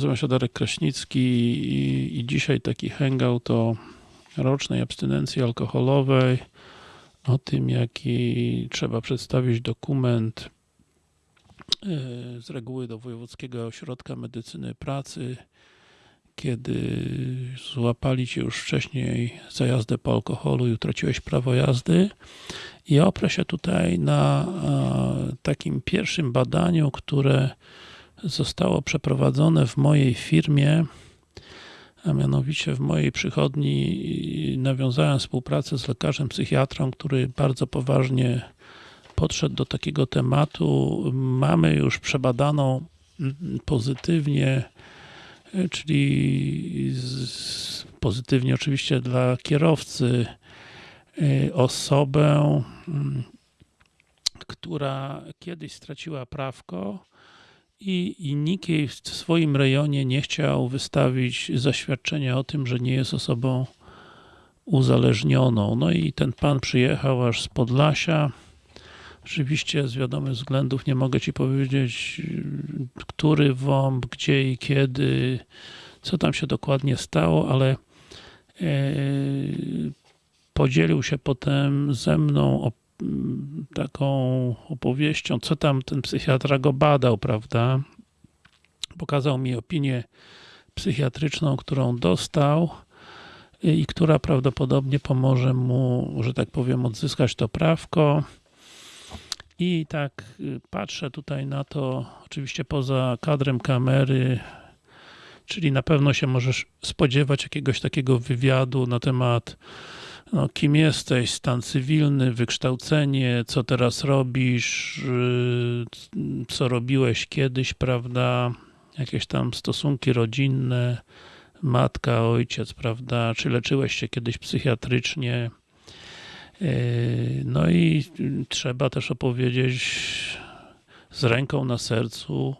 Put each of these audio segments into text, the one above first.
Nazywam się Darek Kraśnicki i, i dzisiaj taki hangout o rocznej abstynencji alkoholowej, o tym jaki trzeba przedstawić dokument e, z reguły do Wojewódzkiego Ośrodka Medycyny Pracy, kiedy złapali cię już wcześniej za jazdę po alkoholu i utraciłeś prawo jazdy. I oprę się tutaj na takim pierwszym badaniu, które zostało przeprowadzone w mojej firmie, a mianowicie w mojej przychodni nawiązałem współpracę z lekarzem psychiatrą, który bardzo poważnie podszedł do takiego tematu. Mamy już przebadaną pozytywnie, czyli z, pozytywnie oczywiście dla kierowcy, osobę, która kiedyś straciła prawko, i, i nikt jej w swoim rejonie nie chciał wystawić zaświadczenia o tym, że nie jest osobą uzależnioną. No i ten pan przyjechał aż z Podlasia. Oczywiście z wiadomych względów nie mogę Ci powiedzieć, który WOMB, gdzie i kiedy, co tam się dokładnie stało, ale e, podzielił się potem ze mną taką opowieścią, co tam ten psychiatra go badał, prawda? Pokazał mi opinię psychiatryczną, którą dostał i która prawdopodobnie pomoże mu, że tak powiem, odzyskać to prawko. I tak y, patrzę tutaj na to, oczywiście poza kadrem kamery, czyli na pewno się możesz spodziewać jakiegoś takiego wywiadu na temat no, kim jesteś, stan cywilny, wykształcenie, co teraz robisz, y, co robiłeś kiedyś, prawda, jakieś tam stosunki rodzinne, matka, ojciec, prawda, czy leczyłeś się kiedyś psychiatrycznie, y, no i trzeba też opowiedzieć z ręką na sercu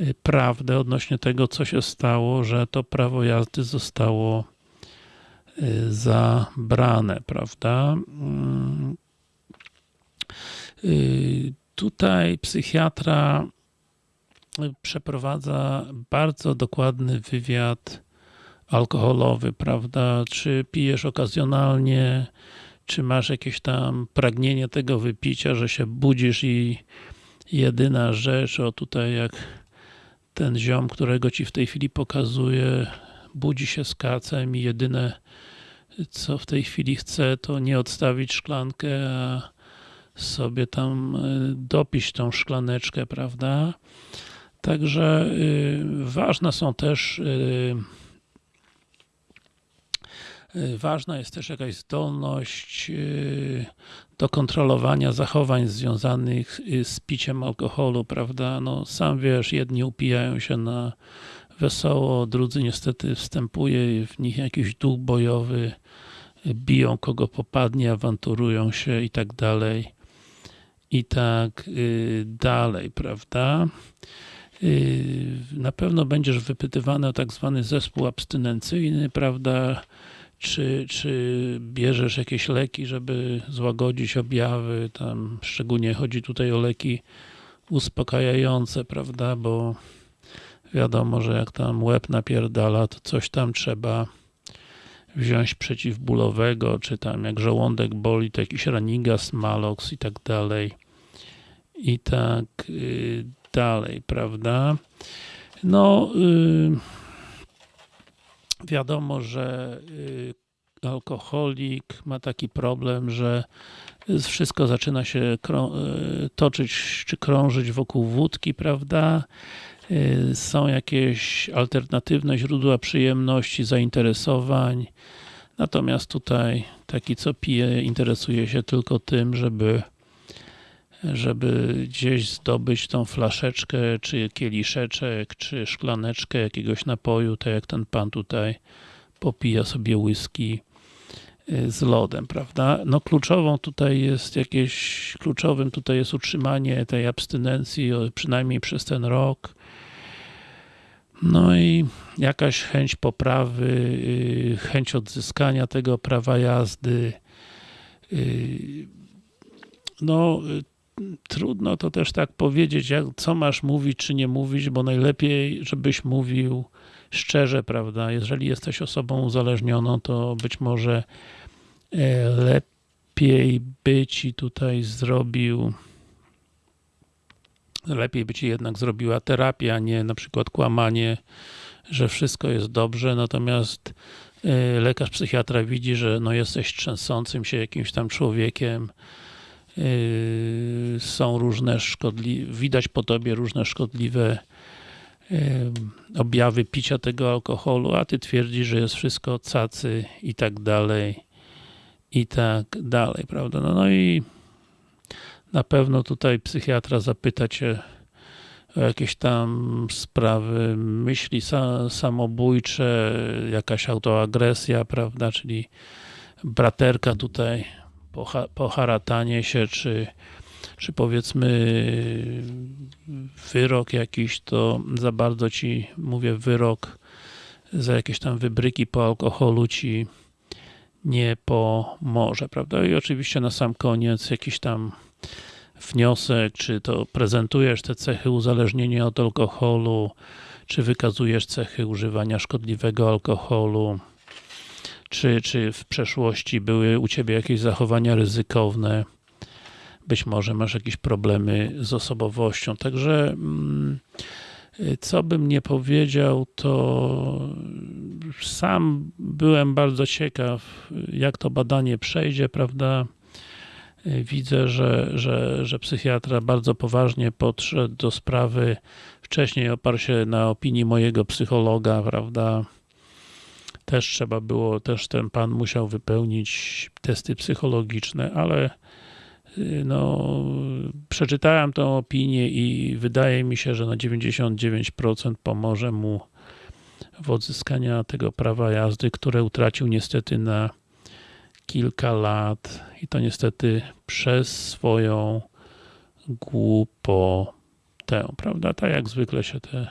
y, prawdę odnośnie tego, co się stało, że to prawo jazdy zostało zabrane, prawda? Mm. Y, tutaj psychiatra przeprowadza bardzo dokładny wywiad alkoholowy, prawda? Czy pijesz okazjonalnie, czy masz jakieś tam pragnienie tego wypicia, że się budzisz i jedyna rzecz, o tutaj jak ten ziom, którego ci w tej chwili pokazuję, budzi się z kacem i jedyne co w tej chwili chce, to nie odstawić szklankę, a sobie tam e, dopić tą szklaneczkę, prawda? Także y, ważne są też y, y, ważna jest też jakaś zdolność do kontrolowania zachowań związanych z piciem alkoholu, prawda? No sam wiesz, jedni upijają się na wesoło, drudzy niestety wstępuje w nich jakiś duch bojowy, biją kogo popadnie, awanturują się i tak dalej. I tak y, dalej, prawda? Y, na pewno będziesz wypytywany o tak zwany zespół abstynencyjny, prawda? Czy, czy bierzesz jakieś leki, żeby złagodzić objawy, tam szczególnie chodzi tutaj o leki uspokajające, prawda? Bo wiadomo, że jak tam łeb napierdala, to coś tam trzeba wziąć przeciwbólowego, czy tam jak żołądek boli, to jakiś Ranigas, Malox i tak dalej. I tak yy, dalej, prawda? No, yy, wiadomo, że yy, alkoholik ma taki problem, że wszystko zaczyna się y, toczyć czy krążyć wokół wódki, prawda? Y, są jakieś alternatywne źródła przyjemności, zainteresowań. Natomiast tutaj taki co pije interesuje się tylko tym, żeby żeby gdzieś zdobyć tą flaszeczkę, czy kieliszeczek, czy szklaneczkę jakiegoś napoju, tak jak ten pan tutaj popija sobie whisky z lodem, prawda? No kluczową tutaj jest jakieś, kluczowym tutaj jest utrzymanie tej abstynencji przynajmniej przez ten rok, no i jakaś chęć poprawy, y, chęć odzyskania tego prawa jazdy. Y, no, trudno to też tak powiedzieć, jak, co masz mówić, czy nie mówić, bo najlepiej, żebyś mówił szczerze, prawda? Jeżeli jesteś osobą uzależnioną, to być może e, lepiej by ci tutaj zrobił lepiej by ci jednak zrobiła terapia, nie na przykład kłamanie, że wszystko jest dobrze, natomiast e, lekarz psychiatra widzi, że no jesteś trzęsącym się jakimś tam człowiekiem, e, są różne szkodliwe, widać po tobie różne szkodliwe objawy picia tego alkoholu, a ty twierdzisz, że jest wszystko cacy i tak dalej i tak dalej, prawda? No, no i na pewno tutaj psychiatra zapyta cię o jakieś tam sprawy, myśli samobójcze, jakaś autoagresja, prawda, czyli braterka tutaj poharatanie się, czy czy powiedzmy wyrok jakiś, to za bardzo ci, mówię wyrok za jakieś tam wybryki po alkoholu ci nie pomoże, prawda? I oczywiście na sam koniec jakiś tam wniosek, czy to prezentujesz te cechy uzależnienia od alkoholu, czy wykazujesz cechy używania szkodliwego alkoholu, czy, czy w przeszłości były u Ciebie jakieś zachowania ryzykowne, być może masz jakieś problemy z osobowością. Także mm, co bym nie powiedział, to sam byłem bardzo ciekaw, jak to badanie przejdzie, prawda? Widzę, że, że, że psychiatra bardzo poważnie podszedł do sprawy. Wcześniej oparł się na opinii mojego psychologa, prawda? Też trzeba było, też ten pan musiał wypełnić testy psychologiczne, ale no, przeczytałem tę opinię i wydaje mi się, że na 99% pomoże mu w odzyskaniu tego prawa jazdy, które utracił niestety na kilka lat i to niestety przez swoją głupotę, prawda? Tak jak zwykle się te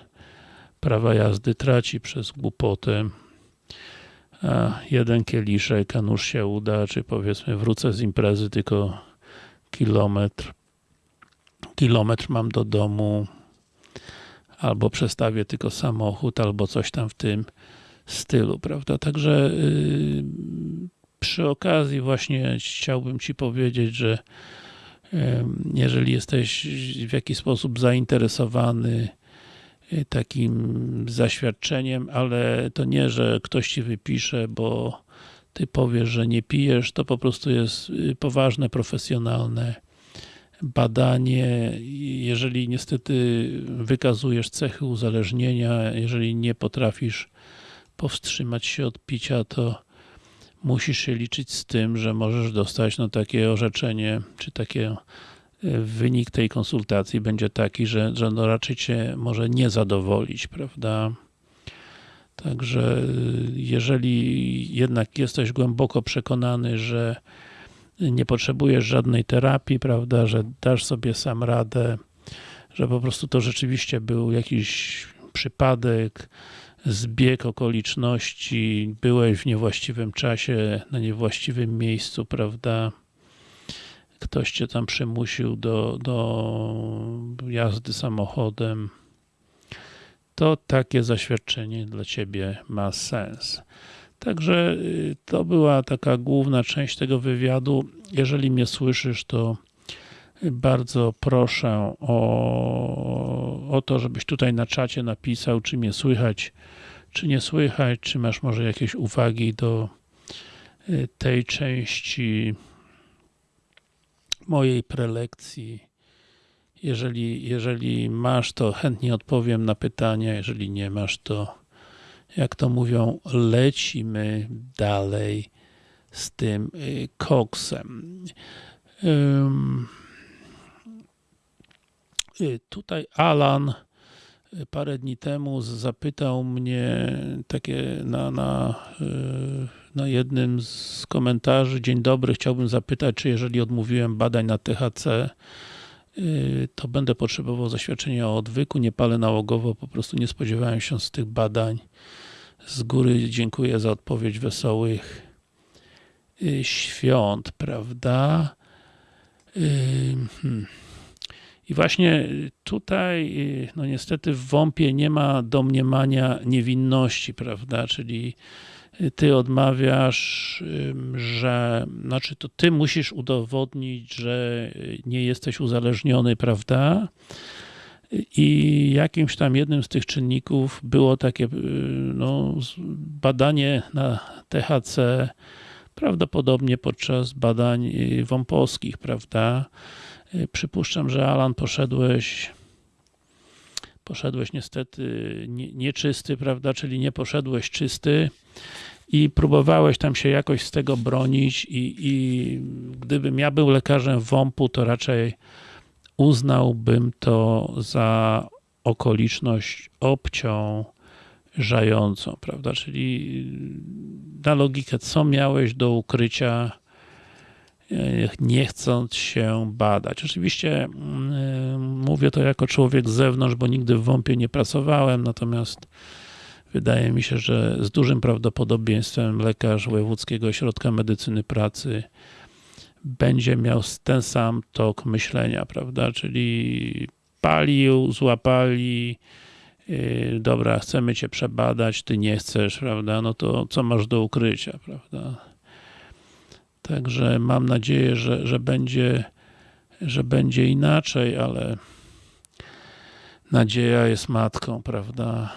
prawa jazdy traci przez głupotę. A jeden kieliszek, a nuż się uda, czy powiedzmy wrócę z imprezy, tylko kilometr, kilometr mam do domu, albo przestawię tylko samochód, albo coś tam w tym stylu, prawda? Także yy, przy okazji właśnie chciałbym Ci powiedzieć, że jeżeli jesteś w jakiś sposób zainteresowany yy, takim zaświadczeniem, ale to nie, że ktoś Ci wypisze, bo ty powiesz, że nie pijesz, to po prostu jest y, poważne, profesjonalne badanie. Jeżeli niestety wykazujesz cechy uzależnienia, jeżeli nie potrafisz powstrzymać się od picia, to musisz się liczyć z tym, że możesz dostać no, takie orzeczenie, czy takie y, wynik tej konsultacji będzie taki, że, że no raczej cię może nie zadowolić, prawda? Także jeżeli jednak jesteś głęboko przekonany, że nie potrzebujesz żadnej terapii, prawda, że dasz sobie sam radę, że po prostu to rzeczywiście był jakiś przypadek, zbieg okoliczności, byłeś w niewłaściwym czasie, na niewłaściwym miejscu, prawda, ktoś cię tam przymusił do, do jazdy samochodem, to takie zaświadczenie dla Ciebie ma sens. Także y, to była taka główna część tego wywiadu. Jeżeli mnie słyszysz, to bardzo proszę o, o to, żebyś tutaj na czacie napisał, czy mnie słychać, czy nie słychać, czy masz może jakieś uwagi do y, tej części mojej prelekcji jeżeli, jeżeli masz, to chętnie odpowiem na pytania, jeżeli nie masz, to jak to mówią, lecimy dalej z tym y, koksem. Y, tutaj Alan y, parę dni temu zapytał mnie takie na, na, na jednym z komentarzy, dzień dobry, chciałbym zapytać, czy jeżeli odmówiłem badań na THC, to będę potrzebował zaświadczenia o odwyku, nie palę nałogowo, po prostu nie spodziewałem się z tych badań. Z góry dziękuję za odpowiedź wesołych y, świąt, prawda? Y, hmm. I właśnie tutaj, no niestety w WOMP-ie nie ma domniemania niewinności, prawda, czyli ty odmawiasz, że, znaczy to ty musisz udowodnić, że nie jesteś uzależniony, prawda, i jakimś tam jednym z tych czynników było takie no, badanie na THC, prawdopodobnie podczas badań wąposkich, prawda? Przypuszczam, że Alan poszedłeś poszedłeś niestety nieczysty, prawda, czyli nie poszedłeś czysty i próbowałeś tam się jakoś z tego bronić i, i gdybym ja był lekarzem WOMP-u, to raczej uznałbym to za okoliczność obciążającą, prawda, czyli na logikę, co miałeś do ukrycia, nie chcąc się badać. Oczywiście mówię to jako człowiek z zewnątrz, bo nigdy w WOMP-ie nie pracowałem, natomiast wydaje mi się, że z dużym prawdopodobieństwem lekarz Wojewódzkiego Ośrodka Medycyny Pracy będzie miał ten sam tok myślenia, prawda, czyli palił, złapali, yy, dobra, chcemy cię przebadać, ty nie chcesz, prawda, no to co masz do ukrycia, prawda. Także mam nadzieję, że, że będzie że będzie inaczej, ale nadzieja jest matką, prawda.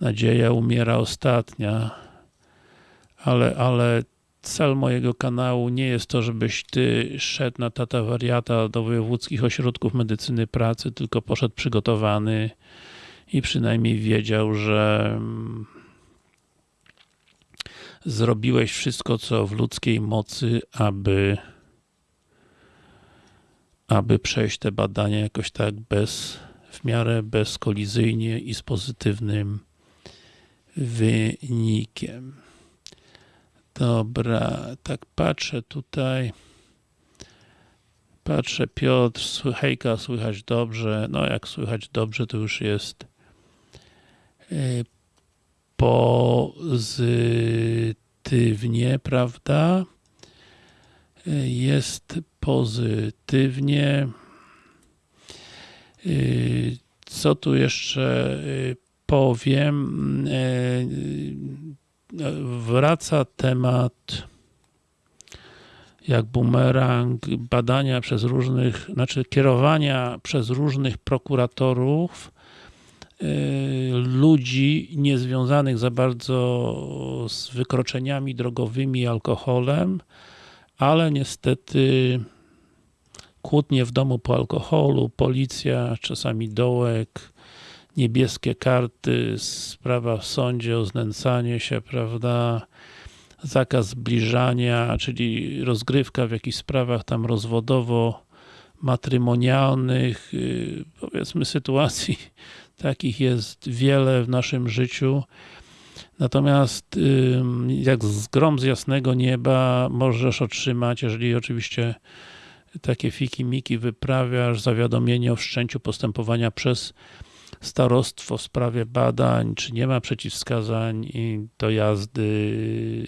Nadzieja umiera ostatnia, ale, ale cel mojego kanału nie jest to, żebyś ty szedł na tata wariata do wojewódzkich ośrodków medycyny pracy, tylko poszedł przygotowany i przynajmniej wiedział, że mm, zrobiłeś wszystko, co w ludzkiej mocy, aby aby przejść te badania jakoś tak bez, w miarę bezkolizyjnie i z pozytywnym wynikiem. Dobra, tak patrzę tutaj. Patrzę, Piotr, hejka, słychać dobrze. No jak słychać dobrze, to już jest y, pozytywnie, prawda? Y, jest pozytywnie. Y, co tu jeszcze powiem? wraca temat jak bumerang badania przez różnych, znaczy kierowania przez różnych prokuratorów yy, ludzi niezwiązanych za bardzo z wykroczeniami drogowymi i alkoholem, ale niestety kłótnie w domu po alkoholu, policja, czasami dołek, niebieskie karty, sprawa w sądzie o znęcanie się, prawda, zakaz zbliżania, czyli rozgrywka w jakichś sprawach tam rozwodowo matrymonialnych, y, powiedzmy sytuacji takich jest wiele w naszym życiu. Natomiast jak z grom z jasnego nieba możesz otrzymać, jeżeli oczywiście takie fiki-miki wyprawiasz, zawiadomienie o wszczęciu postępowania przez starostwo w sprawie badań, czy nie ma przeciwwskazań do jazdy,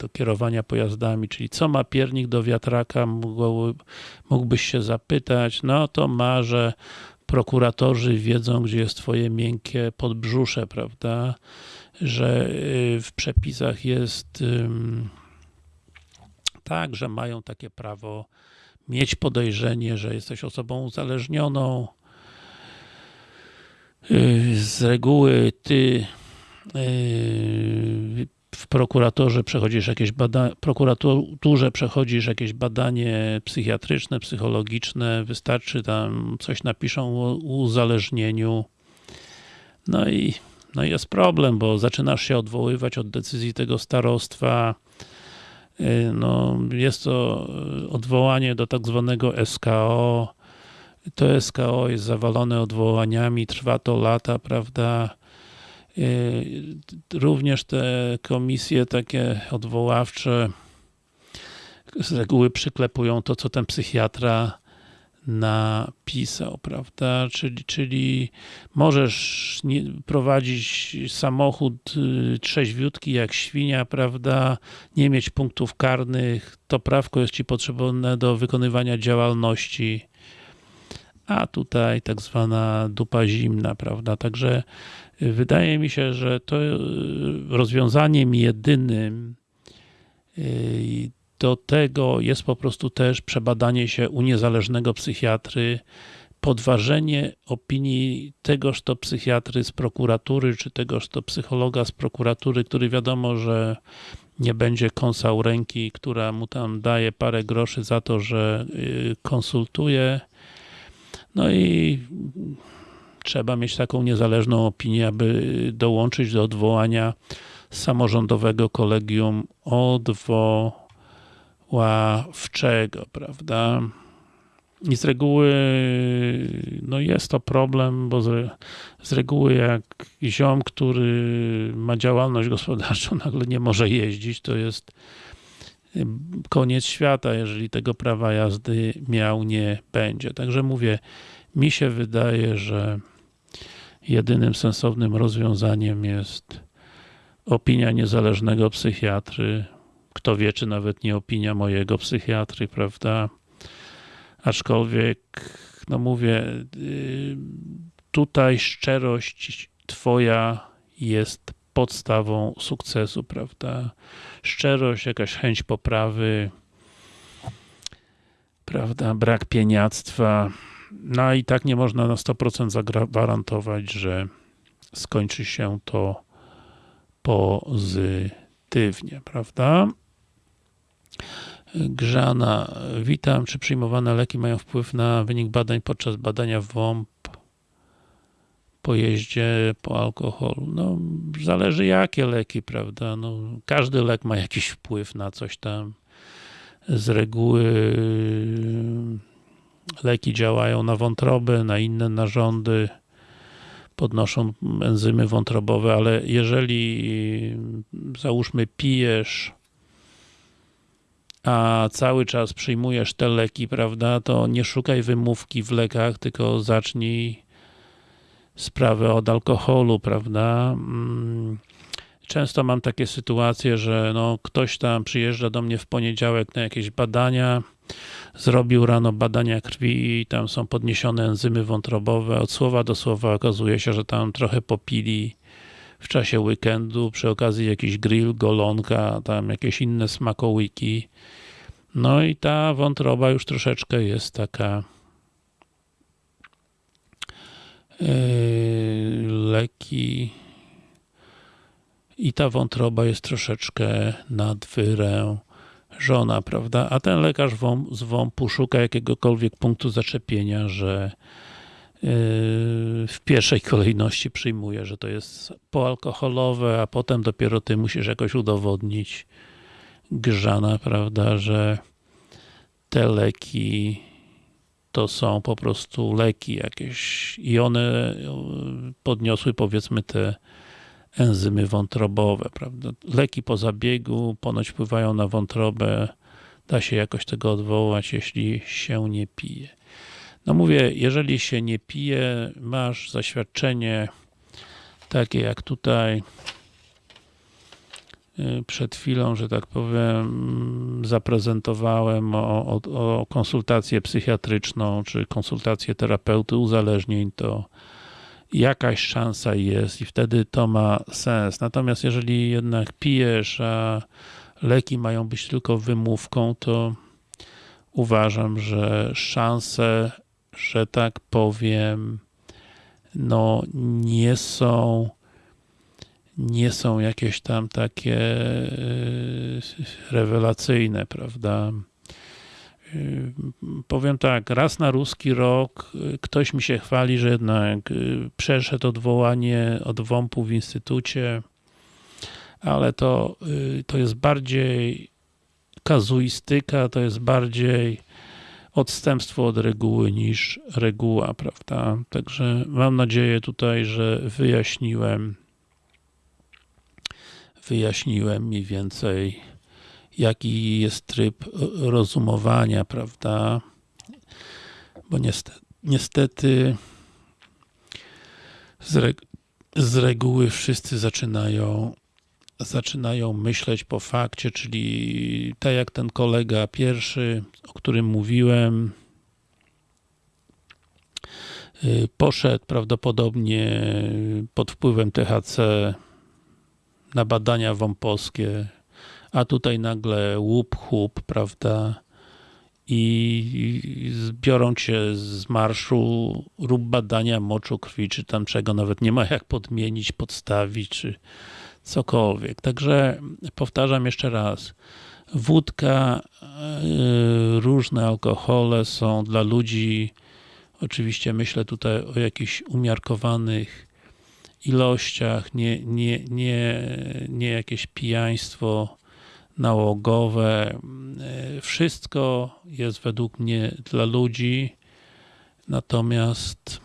do kierowania pojazdami, czyli co ma piernik do wiatraka, mógłbyś się zapytać, no to ma, że prokuratorzy wiedzą, gdzie jest twoje miękkie podbrzusze, prawda, że y, w przepisach jest tak, że mają takie prawo mieć podejrzenie, że jesteś osobą uzależnioną, z reguły ty y, w prokuratorze przechodzisz jakieś badanie, prokuraturze przechodzisz jakieś badanie psychiatryczne, psychologiczne, wystarczy tam coś napiszą o uzależnieniu. No i no jest problem, bo zaczynasz się odwoływać od decyzji tego starostwa. Y, no, jest to odwołanie do tak zwanego SKO, to SKO jest zawalone odwołaniami, trwa to lata, prawda? Również te komisje takie odwoławcze z reguły przyklepują to, co ten psychiatra napisał, prawda? Czyli, czyli możesz prowadzić samochód y, trzeźwiutki jak świnia, prawda? Nie mieć punktów karnych, to prawko jest ci potrzebne do wykonywania działalności a tutaj tak zwana dupa zimna, prawda? Także wydaje mi się, że to rozwiązaniem jedynym do tego jest po prostu też przebadanie się u niezależnego psychiatry, podważenie opinii tegoż to psychiatry z prokuratury, czy tegoż to psychologa z prokuratury, który wiadomo, że nie będzie kąsał ręki, która mu tam daje parę groszy za to, że y, konsultuje. No i trzeba mieć taką niezależną opinię, aby dołączyć do odwołania samorządowego kolegium odwoławczego, prawda? I z reguły no jest to problem, bo z, z reguły jak ziom, który ma działalność gospodarczą, nagle nie może jeździć, to jest koniec świata, jeżeli tego prawa jazdy miał nie będzie. Także mówię, mi się wydaje, że jedynym sensownym rozwiązaniem jest opinia niezależnego psychiatry. Kto wie, czy nawet nie opinia mojego psychiatry, prawda? Aczkolwiek, no mówię, y, tutaj szczerość twoja jest podstawą sukcesu, prawda? Szczerość, jakaś chęć poprawy, prawda? Brak pieniactwa. No i tak nie można na 100% zagwarantować, że skończy się to pozytywnie, prawda? Grzana, witam. Czy przyjmowane leki mają wpływ na wynik badań podczas badania WOMP po jeździe po alkoholu? No, zależy jakie leki, prawda? No, każdy lek ma jakiś wpływ na coś tam. Z reguły leki działają na wątrobę, na inne narządy, podnoszą enzymy wątrobowe, ale jeżeli załóżmy pijesz a cały czas przyjmujesz te leki, prawda, to nie szukaj wymówki w lekach, tylko zacznij sprawę od alkoholu, prawda. Mm, często mam takie sytuacje, że no, ktoś tam przyjeżdża do mnie w poniedziałek na jakieś badania, zrobił rano badania krwi i tam są podniesione enzymy wątrobowe. Od słowa do słowa okazuje się, że tam trochę popili w czasie weekendu, przy okazji jakiś grill, golonka, tam jakieś inne smakołyki. No i ta wątroba już troszeczkę jest taka yy, leki i ta wątroba jest troszeczkę nadwyrężona, prawda? A ten lekarz z WOMP-u szuka jakiegokolwiek punktu zaczepienia, że w pierwszej kolejności przyjmuje, że to jest poalkoholowe, a potem dopiero ty musisz jakoś udowodnić grzana, prawda, że te leki to są po prostu leki jakieś i one podniosły powiedzmy te enzymy wątrobowe, prawda. Leki po zabiegu ponoć wpływają na wątrobę, da się jakoś tego odwołać, jeśli się nie pije. No mówię, jeżeli się nie pije, masz zaświadczenie takie jak tutaj przed chwilą, że tak powiem, zaprezentowałem o, o, o konsultację psychiatryczną, czy konsultację terapeuty uzależnień, to jakaś szansa jest i wtedy to ma sens. Natomiast jeżeli jednak pijesz, a leki mają być tylko wymówką, to uważam, że szanse że tak powiem, no nie są nie są jakieś tam takie e, rewelacyjne, prawda? E, powiem tak, raz na ruski rok e, ktoś mi się chwali, że jednak przeszedł odwołanie od WOMP-u w instytucie, ale to, to jest bardziej kazuistyka, to jest bardziej odstępstwo od reguły niż reguła, prawda? Także mam nadzieję tutaj, że wyjaśniłem wyjaśniłem mniej więcej jaki jest tryb rozumowania, prawda? Bo niestety, niestety z, reg z reguły wszyscy zaczynają zaczynają myśleć po fakcie, czyli tak jak ten kolega pierwszy, o którym mówiłem, y, poszedł prawdopodobnie pod wpływem THC na badania wąposkie, a tutaj nagle łup, chup, prawda, i zbiorą cię z marszu, rób badania moczu, krwi, czy tam czego, nawet nie ma jak podmienić, podstawić, czy cokolwiek. Także powtarzam jeszcze raz, wódka, yy, różne alkohole są dla ludzi, oczywiście myślę tutaj o jakichś umiarkowanych ilościach, nie, nie, nie, nie jakieś pijaństwo nałogowe. Yy, wszystko jest według mnie dla ludzi, natomiast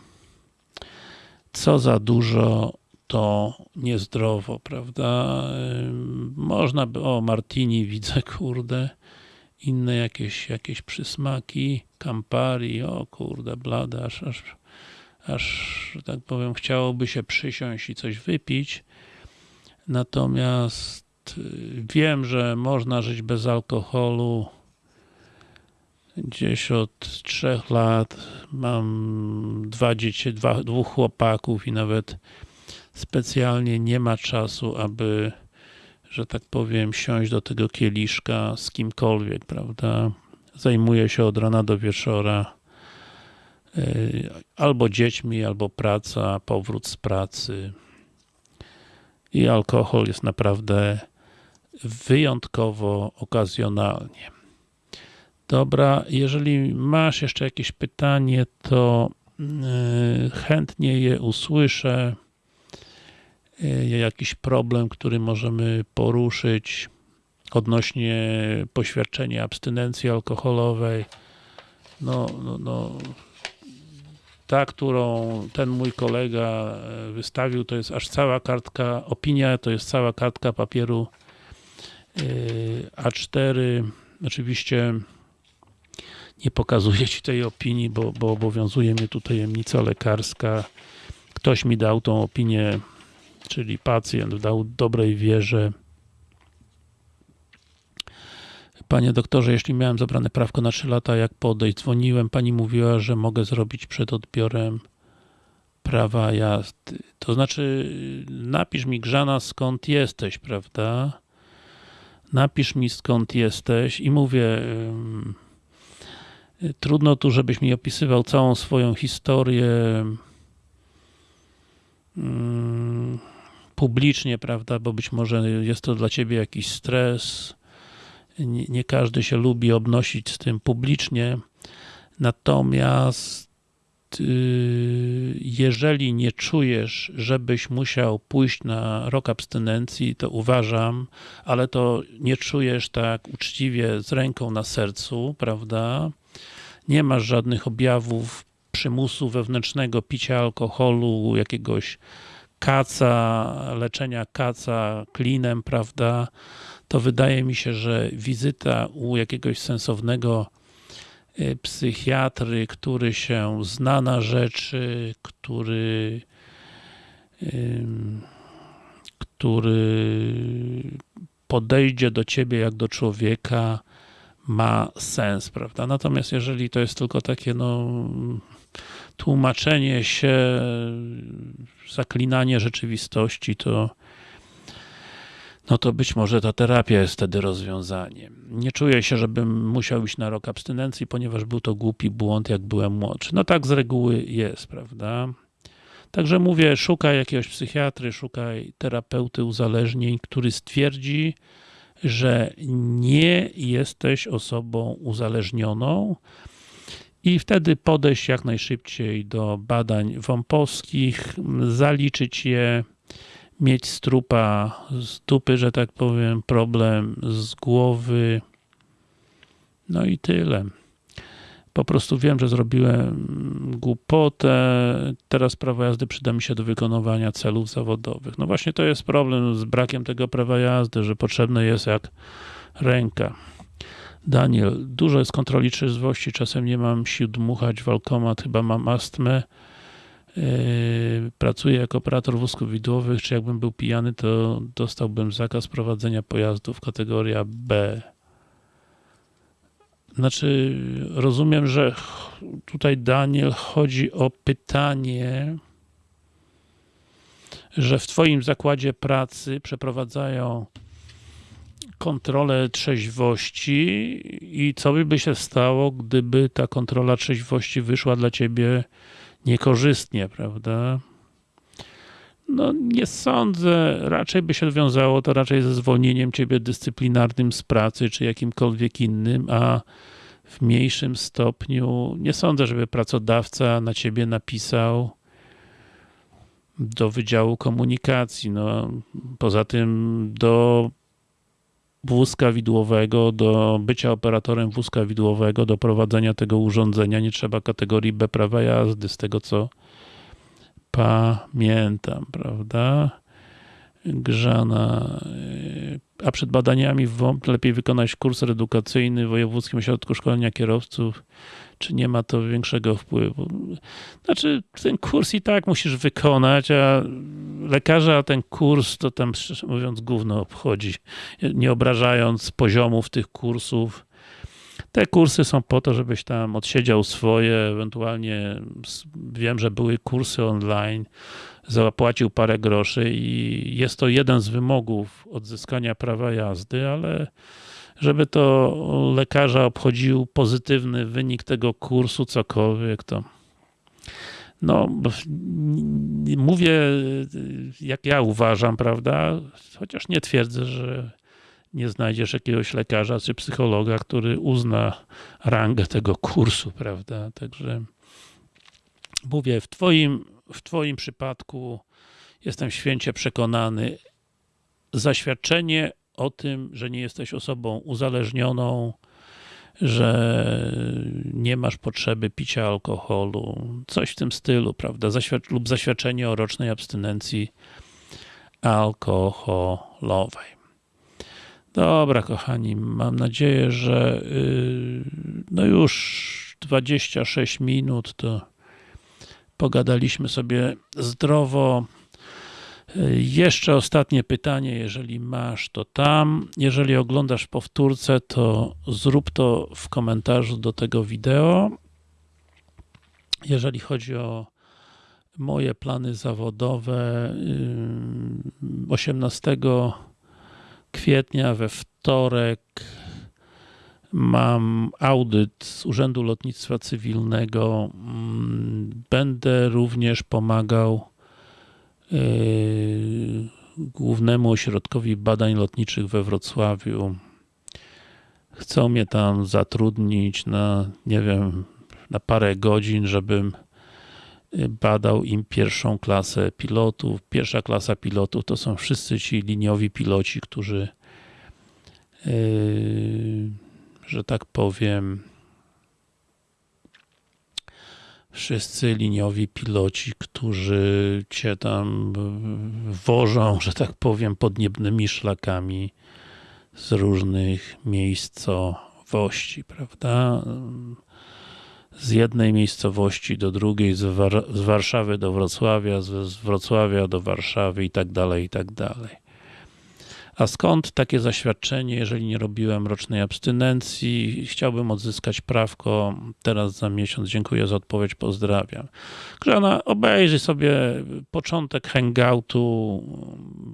co za dużo to niezdrowo, prawda? Można by, o Martini widzę, kurde, inne jakieś, jakieś przysmaki, Campari, o kurde, blada, aż, aż, aż, tak powiem, chciałoby się przysiąść i coś wypić. Natomiast wiem, że można żyć bez alkoholu gdzieś od trzech lat. Mam dwa dzieci, dwa, dwóch chłopaków i nawet specjalnie nie ma czasu, aby, że tak powiem, siąść do tego kieliszka z kimkolwiek, prawda? Zajmuję się od rana do wieczora y, albo dziećmi, albo praca, powrót z pracy. I alkohol jest naprawdę wyjątkowo okazjonalnie. Dobra, jeżeli masz jeszcze jakieś pytanie, to y, chętnie je usłyszę. Y, jakiś problem, który możemy poruszyć odnośnie poświadczenia abstynencji alkoholowej. No, no, no, ta, którą ten mój kolega y, wystawił, to jest aż cała kartka, opinia to jest cała kartka papieru A4. Oczywiście nie pokazuję Ci tej opinii, bo, bo obowiązuje mnie tu tajemnica lekarska. Ktoś mi dał tą opinię, czyli pacjent dał dobrej wierze. Panie doktorze, jeśli miałem zabrane prawko na 3 lata, jak podejść? Dzwoniłem, pani mówiła, że mogę zrobić przed odbiorem prawa jazdy. To znaczy, napisz mi Grzana skąd jesteś, prawda? Napisz mi skąd jesteś i mówię, Trudno tu, żebyś mi opisywał całą swoją historię publicznie, prawda, bo być może jest to dla ciebie jakiś stres. Nie, każdy się lubi obnosić z tym publicznie. Natomiast y, jeżeli nie czujesz, żebyś musiał pójść na rok abstynencji, to uważam, ale to nie czujesz tak uczciwie z ręką na sercu, prawda? nie masz żadnych objawów przymusu wewnętrznego, picia alkoholu, jakiegoś kaca, leczenia kaca klinem, prawda, to wydaje mi się, że wizyta u jakiegoś sensownego y, psychiatry, który się zna na rzeczy, który który podejdzie do ciebie jak do człowieka, ma sens, prawda? Natomiast jeżeli to jest tylko takie, no, tłumaczenie się, zaklinanie rzeczywistości, to no to być może ta terapia jest wtedy rozwiązaniem. Nie czuję się, żebym musiał iść na rok abstynencji, ponieważ był to głupi błąd, jak byłem młodszy. No tak z reguły jest, prawda? Także mówię, szukaj jakiegoś psychiatry, szukaj terapeuty uzależnień, który stwierdzi, że nie jesteś osobą uzależnioną i wtedy podejść jak najszybciej do badań wąposkich, zaliczyć je, mieć strupa z dupy, że tak powiem, problem z głowy, no i tyle po prostu wiem, że zrobiłem głupotę, teraz prawo jazdy przyda mi się do wykonywania celów zawodowych. No właśnie to jest problem z brakiem tego prawa jazdy, że potrzebne jest jak ręka. Daniel, dużo jest kontroli trzeźwości, czasem nie mam sił dmuchać w alkomat, chyba mam astmę. Yy, pracuję jako operator wózków widłowych, czy jakbym był pijany, to dostałbym zakaz prowadzenia pojazdów kategoria B. Znaczy, rozumiem, że tutaj Daniel chodzi o pytanie, że w twoim zakładzie pracy przeprowadzają kontrolę trzeźwości i co by się stało, gdyby ta kontrola trzeźwości wyszła dla ciebie niekorzystnie, prawda? No nie sądzę, raczej by się wiązało to raczej ze zwolnieniem ciebie dyscyplinarnym z pracy, czy jakimkolwiek innym, a w mniejszym stopniu nie sądzę, żeby pracodawca na ciebie napisał do Wydziału Komunikacji. No, poza tym do wózka widłowego, do bycia operatorem wózka widłowego, do prowadzenia tego urządzenia nie trzeba kategorii B prawa jazdy, z tego co pamiętam, prawda? Grzana. A przed badaniami w WOMP lepiej wykonać kurs edukacyjny w Wojewódzkim Ośrodku Szkolenia Kierowców, czy nie ma to większego wpływu? Znaczy, ten kurs i tak musisz wykonać, a lekarza ten kurs to tam, szczerze mówiąc, gówno obchodzi, nie obrażając poziomów tych kursów. Te kursy są po to, żebyś tam odsiedział swoje, ewentualnie wiem, że były kursy online, zapłacił parę groszy i jest to jeden z wymogów odzyskania prawa jazdy, ale żeby to lekarza obchodził pozytywny wynik tego kursu, cokolwiek, to. No, mówię jak ja uważam, prawda, chociaż nie twierdzę, że nie znajdziesz jakiegoś lekarza czy psychologa, który uzna rangę tego kursu, prawda, także mówię, w twoim, w twoim przypadku jestem święcie przekonany, zaświadczenie o tym, że nie jesteś osobą uzależnioną, że nie masz potrzeby picia alkoholu, coś w tym stylu, prawda, Zaświad lub zaświadczenie o rocznej abstynencji alkoholowej. Dobra, kochani, mam nadzieję, że yy, no już 26 minut to pogadaliśmy sobie zdrowo. Jeszcze ostatnie pytanie, jeżeli masz, to tam. Jeżeli oglądasz powtórce, to zrób to w komentarzu do tego wideo. Jeżeli chodzi o moje plany zawodowe, 18 kwietnia we wtorek mam audyt z Urzędu Lotnictwa Cywilnego. Będę również pomagał Yy, Głównemu Ośrodkowi Badań Lotniczych we Wrocławiu. Chcą mnie tam zatrudnić na, nie wiem, na parę godzin, żebym yy, badał im pierwszą klasę pilotów. Pierwsza klasa pilotów to są wszyscy ci liniowi piloci, którzy yy, że tak powiem wszyscy liniowi piloci, którzy cię tam wożą, że tak powiem, podniebnymi szlakami z różnych miejscowości, prawda? Z jednej miejscowości do drugiej, z, War z Warszawy do Wrocławia, z, z Wrocławia do Warszawy i tak dalej, i tak dalej. A skąd takie zaświadczenie, jeżeli nie robiłem rocznej abstynencji? Chciałbym odzyskać prawko teraz za miesiąc. Dziękuję za odpowiedź, pozdrawiam. Grzana, obejrzyj sobie początek hangoutu.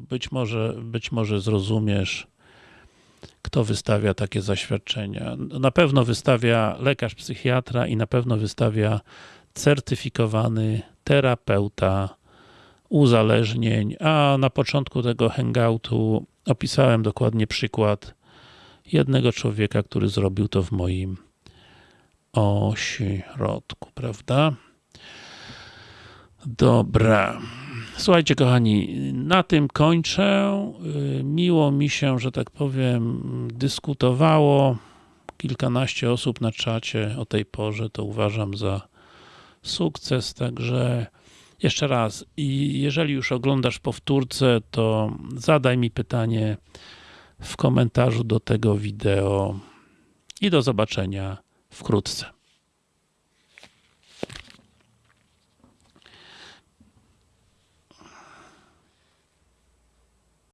Być może, być może zrozumiesz, kto wystawia takie zaświadczenia. Na pewno wystawia lekarz psychiatra i na pewno wystawia certyfikowany terapeuta uzależnień, a na początku tego hangoutu opisałem dokładnie przykład jednego człowieka, który zrobił to w moim ośrodku, prawda? Dobra. Słuchajcie, kochani, na tym kończę. Miło mi się, że tak powiem, dyskutowało. Kilkanaście osób na czacie o tej porze, to uważam za sukces, także jeszcze raz, i jeżeli już oglądasz powtórce, to zadaj mi pytanie w komentarzu do tego wideo i do zobaczenia wkrótce.